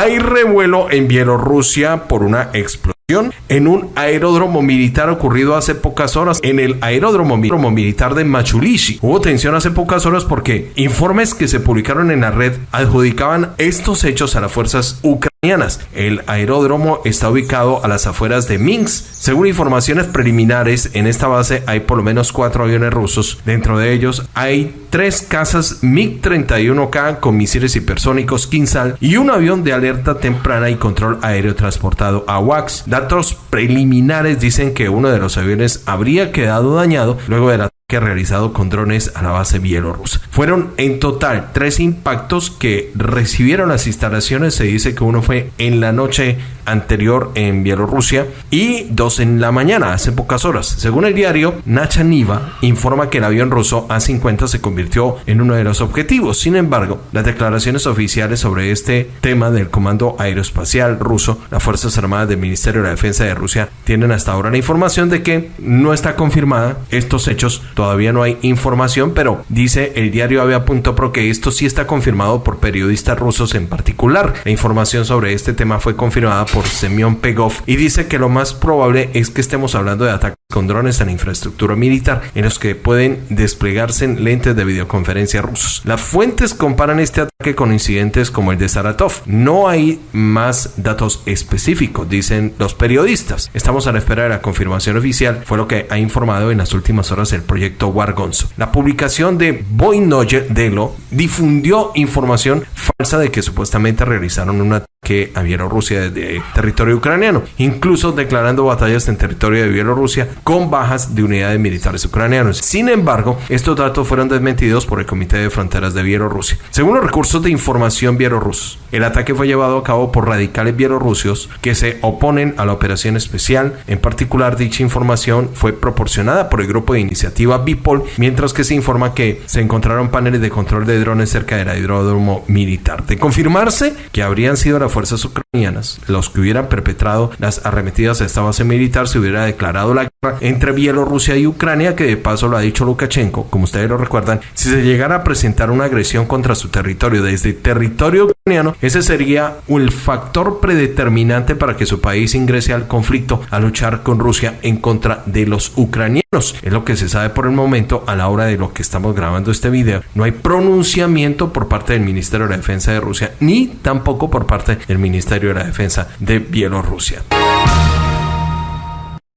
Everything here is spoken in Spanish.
Hay revuelo en Bielorrusia por una explosión en un aeródromo militar ocurrido hace pocas horas en el aeródromo militar de Machulishi. Hubo tensión hace pocas horas porque informes que se publicaron en la red adjudicaban estos hechos a las fuerzas ucranianas. El aeródromo está ubicado a las afueras de Minsk. Según informaciones preliminares, en esta base hay por lo menos cuatro aviones rusos. Dentro de ellos hay tres casas MiG-31K con misiles hipersónicos Kinsal y un avión de alerta temprana y control aéreo transportado a WAX. Datos preliminares dicen que uno de los aviones habría quedado dañado luego de la que realizado con drones a la base bielorrusa. Fueron en total tres impactos que recibieron las instalaciones. Se dice que uno fue en la noche anterior en Bielorrusia y dos en la mañana, hace pocas horas. Según el diario, Nacha Niva informa que el avión ruso A-50 se convirtió en uno de los objetivos. Sin embargo, las declaraciones oficiales sobre este tema del Comando Aeroespacial ruso, las Fuerzas Armadas del Ministerio de la Defensa de Rusia, tienen hasta ahora la información de que no está confirmada estos hechos todavía no hay información, pero dice el diario Avia.pro que esto sí está confirmado por periodistas rusos en particular. La información sobre este tema fue confirmada por Semyon Pegov y dice que lo más probable es que estemos hablando de ataques con drones la infraestructura militar en los que pueden desplegarse lentes de videoconferencia rusos. Las fuentes comparan este ataque con incidentes como el de Saratov. No hay más datos específicos, dicen los periodistas. Estamos a la espera de la confirmación oficial, fue lo que ha informado en las últimas horas el proyecto Wargonzo. La publicación de Boynoye Delo difundió información falsa de que supuestamente realizaron un ataque a Bielorrusia desde territorio ucraniano, incluso declarando batallas en territorio de Bielorrusia con bajas de unidades militares ucranianos. Sin embargo, estos datos fueron desmentidos por el Comité de Fronteras de Bielorrusia. Según los recursos de información bielorrusos, el ataque fue llevado a cabo por radicales bielorrusios que se oponen a la operación especial. En particular, dicha información fue proporcionada por el grupo de iniciativa Bipol, mientras que se informa que se encontraron paneles de control de drones cerca del aeródromo militar. De confirmarse que habrían sido las fuerzas ucranianas los que hubieran perpetrado las arremetidas a esta base militar, se hubiera declarado la guerra entre Bielorrusia y Ucrania, que de paso lo ha dicho Lukashenko, como ustedes lo recuerdan, si se llegara a presentar una agresión contra su territorio desde territorio ese sería el factor predeterminante para que su país ingrese al conflicto a luchar con Rusia en contra de los ucranianos. Es lo que se sabe por el momento a la hora de lo que estamos grabando este video. No hay pronunciamiento por parte del Ministerio de la Defensa de Rusia ni tampoco por parte del Ministerio de la Defensa de Bielorrusia.